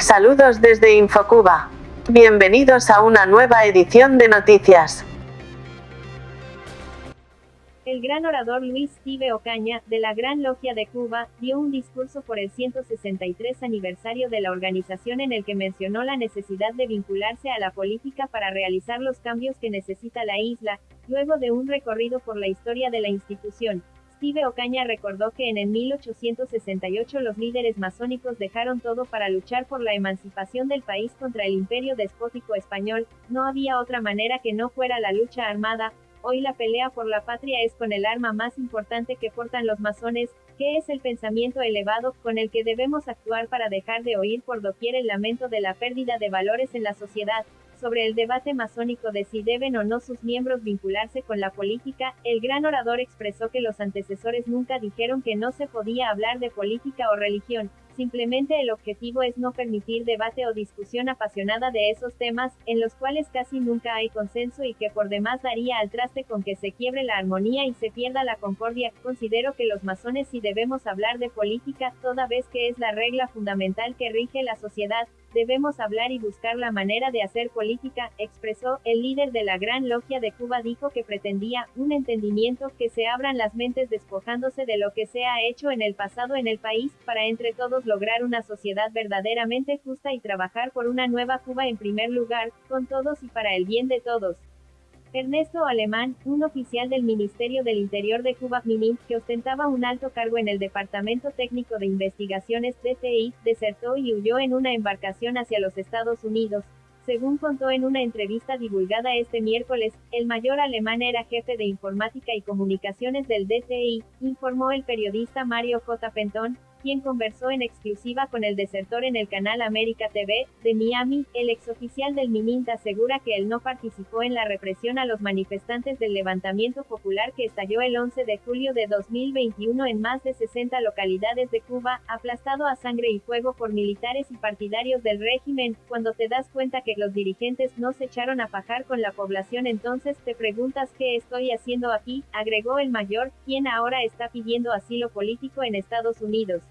Saludos desde Infocuba. Bienvenidos a una nueva edición de noticias. El gran orador Luis Steve Ocaña, de la Gran Logia de Cuba, dio un discurso por el 163 aniversario de la organización en el que mencionó la necesidad de vincularse a la política para realizar los cambios que necesita la isla, luego de un recorrido por la historia de la institución. Steve Ocaña recordó que en el 1868 los líderes masónicos dejaron todo para luchar por la emancipación del país contra el imperio despótico español, no había otra manera que no fuera la lucha armada, hoy la pelea por la patria es con el arma más importante que portan los masones, que es el pensamiento elevado, con el que debemos actuar para dejar de oír por doquier el lamento de la pérdida de valores en la sociedad, sobre el debate masónico de si deben o no sus miembros vincularse con la política, el gran orador expresó que los antecesores nunca dijeron que no se podía hablar de política o religión, simplemente el objetivo es no permitir debate o discusión apasionada de esos temas, en los cuales casi nunca hay consenso y que por demás daría al traste con que se quiebre la armonía y se pierda la concordia. Considero que los masones sí debemos hablar de política, toda vez que es la regla fundamental que rige la sociedad, Debemos hablar y buscar la manera de hacer política, expresó, el líder de la Gran Logia de Cuba dijo que pretendía, un entendimiento, que se abran las mentes despojándose de lo que se ha hecho en el pasado en el país, para entre todos lograr una sociedad verdaderamente justa y trabajar por una nueva Cuba en primer lugar, con todos y para el bien de todos. Ernesto Alemán, un oficial del Ministerio del Interior de Cuba, MINIM, que ostentaba un alto cargo en el Departamento Técnico de Investigaciones, DTI, desertó y huyó en una embarcación hacia los Estados Unidos. Según contó en una entrevista divulgada este miércoles, el mayor alemán era jefe de informática y comunicaciones del DTI, informó el periodista Mario J. Pentón, quien conversó en exclusiva con el desertor en el canal América TV, de Miami, el exoficial del MININT asegura que él no participó en la represión a los manifestantes del levantamiento popular que estalló el 11 de julio de 2021 en más de 60 localidades de Cuba, aplastado a sangre y fuego por militares y partidarios del régimen, cuando te das cuenta que los dirigentes no se echaron a fajar con la población entonces te preguntas qué estoy haciendo aquí, agregó el mayor, quien ahora está pidiendo asilo político en Estados Unidos.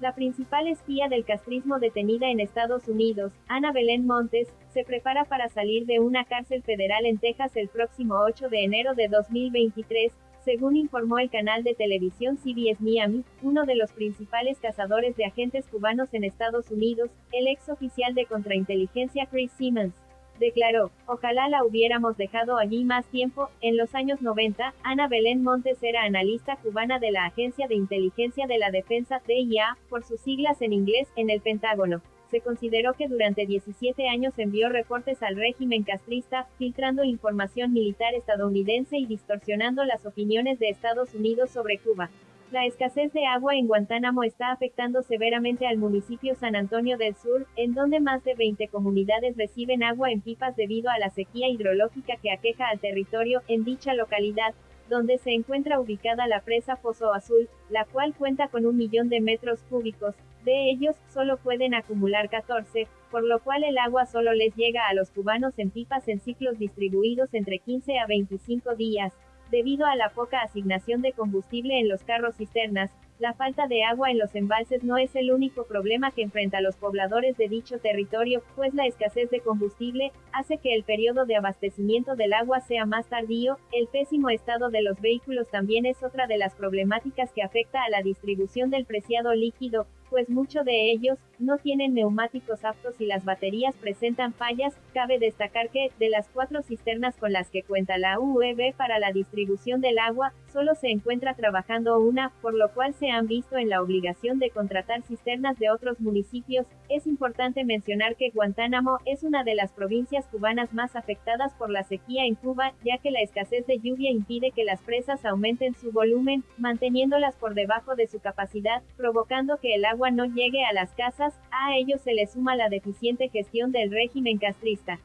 La principal espía del castrismo detenida en Estados Unidos, Ana Belén Montes, se prepara para salir de una cárcel federal en Texas el próximo 8 de enero de 2023, según informó el canal de televisión CBS Miami, uno de los principales cazadores de agentes cubanos en Estados Unidos, el ex oficial de contrainteligencia Chris Simmons declaró, ojalá la hubiéramos dejado allí más tiempo, en los años 90, Ana Belén Montes era analista cubana de la Agencia de Inteligencia de la Defensa, DIA, por sus siglas en inglés, en el Pentágono. Se consideró que durante 17 años envió reportes al régimen castrista, filtrando información militar estadounidense y distorsionando las opiniones de Estados Unidos sobre Cuba. La escasez de agua en Guantánamo está afectando severamente al municipio San Antonio del Sur, en donde más de 20 comunidades reciben agua en pipas debido a la sequía hidrológica que aqueja al territorio, en dicha localidad, donde se encuentra ubicada la presa Pozo Azul, la cual cuenta con un millón de metros cúbicos, de ellos, solo pueden acumular 14, por lo cual el agua solo les llega a los cubanos en pipas en ciclos distribuidos entre 15 a 25 días. Debido a la poca asignación de combustible en los carros cisternas, la falta de agua en los embalses no es el único problema que enfrenta los pobladores de dicho territorio, pues la escasez de combustible hace que el periodo de abastecimiento del agua sea más tardío. El pésimo estado de los vehículos también es otra de las problemáticas que afecta a la distribución del preciado líquido, pues muchos de ellos no tienen neumáticos aptos y las baterías presentan fallas. Cabe destacar que, de las cuatro cisternas con las que cuenta la UEB para la distribución del agua, solo se encuentra trabajando una, por lo cual se han visto en la obligación de contratar cisternas de otros municipios. Es importante mencionar que Guantánamo es una de las provincias cubanas más afectadas por la sequía en Cuba, ya que la escasez de lluvia impide que las presas aumenten su volumen, manteniéndolas por debajo de su capacidad, provocando que el agua no llegue a las casas, a ello se le suma la deficiente gestión del régimen castrista.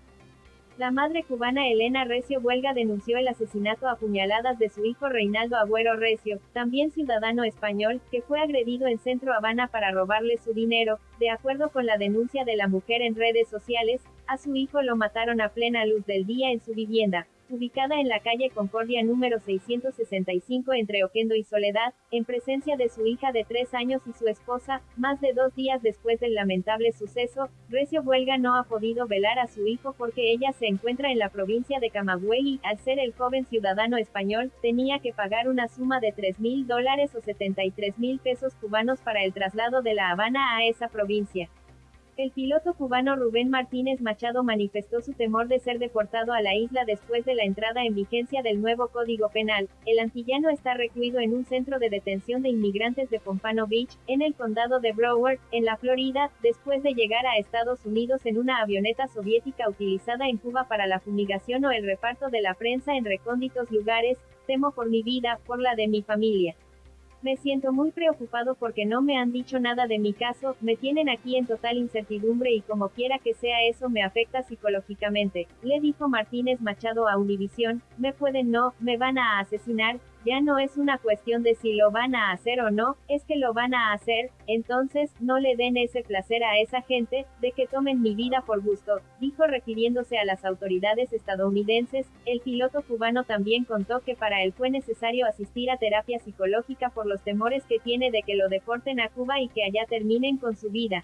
La madre cubana Elena Recio Huelga denunció el asesinato a puñaladas de su hijo Reinaldo Agüero Recio, también ciudadano español, que fue agredido en Centro Habana para robarle su dinero. De acuerdo con la denuncia de la mujer en redes sociales, a su hijo lo mataron a plena luz del día en su vivienda. Ubicada en la calle Concordia número 665 entre Oquendo y Soledad, en presencia de su hija de tres años y su esposa, más de dos días después del lamentable suceso, Recio Huelga no ha podido velar a su hijo porque ella se encuentra en la provincia de Camagüey y, al ser el joven ciudadano español, tenía que pagar una suma de 3 mil dólares o 73 mil pesos cubanos para el traslado de La Habana a esa provincia. El piloto cubano Rubén Martínez Machado manifestó su temor de ser deportado a la isla después de la entrada en vigencia del nuevo Código Penal. El antillano está recluido en un centro de detención de inmigrantes de Pompano Beach, en el condado de Broward, en la Florida, después de llegar a Estados Unidos en una avioneta soviética utilizada en Cuba para la fumigación o el reparto de la prensa en recónditos lugares. Temo por mi vida, por la de mi familia. Me siento muy preocupado porque no me han dicho nada de mi caso, me tienen aquí en total incertidumbre y como quiera que sea eso me afecta psicológicamente, le dijo Martínez Machado a Univisión, me pueden no, me van a asesinar, ya no es una cuestión de si lo van a hacer o no, es que lo van a hacer, entonces, no le den ese placer a esa gente, de que tomen mi vida por gusto, dijo refiriéndose a las autoridades estadounidenses, el piloto cubano también contó que para él fue necesario asistir a terapia psicológica por los temores que tiene de que lo deporten a Cuba y que allá terminen con su vida.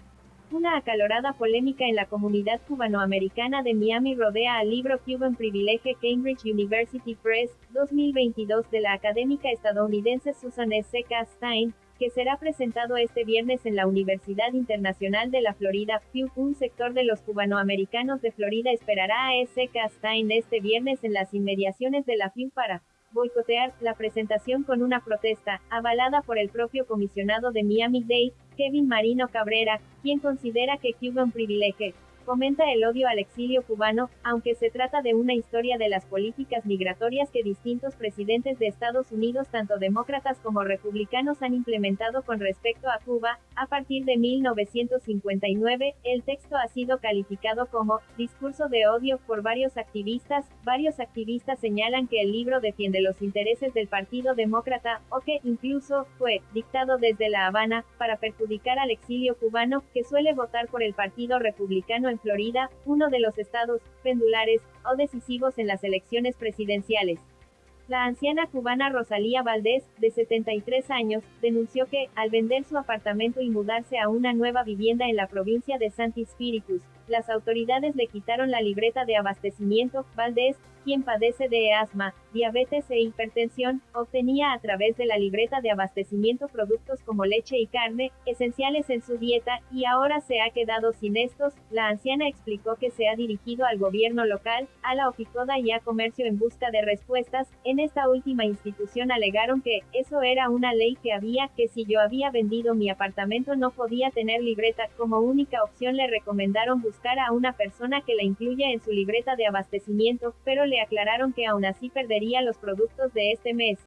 Una acalorada polémica en la comunidad cubanoamericana de Miami rodea al libro Cuban Privilege Cambridge University Press, 2022 de la académica estadounidense Susan S. Stein, que será presentado este viernes en la Universidad Internacional de la Florida, Un sector de los cubanoamericanos de Florida esperará a S. Stein este viernes en las inmediaciones de la FIU para boicotear la presentación con una protesta, avalada por el propio comisionado de Miami-Dade, Kevin Marino Cabrera, quien considera que Cuban Privilege fomenta el odio al exilio cubano, aunque se trata de una historia de las políticas migratorias que distintos presidentes de Estados Unidos, tanto demócratas como republicanos, han implementado con respecto a Cuba. A partir de 1959, el texto ha sido calificado como discurso de odio por varios activistas. Varios activistas señalan que el libro defiende los intereses del Partido Demócrata, o que, incluso, fue dictado desde La Habana, para perjudicar al exilio cubano, que suele votar por el Partido Republicano en Florida, uno de los estados pendulares o decisivos en las elecciones presidenciales. La anciana cubana Rosalía Valdés, de 73 años, denunció que, al vender su apartamento y mudarse a una nueva vivienda en la provincia de Santi Spiritus, las autoridades le quitaron la libreta de abastecimiento. Valdés, quien padece de asma, diabetes e hipertensión, obtenía a través de la libreta de abastecimiento productos como leche y carne, esenciales en su dieta, y ahora se ha quedado sin estos. La anciana explicó que se ha dirigido al gobierno local, a la Oficoda y a Comercio en busca de respuestas. En esta última institución alegaron que, eso era una ley que había, que si yo había vendido mi apartamento no podía tener libreta, como única opción le recomendaron buscar a una persona que la incluya en su libreta de abastecimiento, pero le aclararon que aún así perdería los productos de este mes.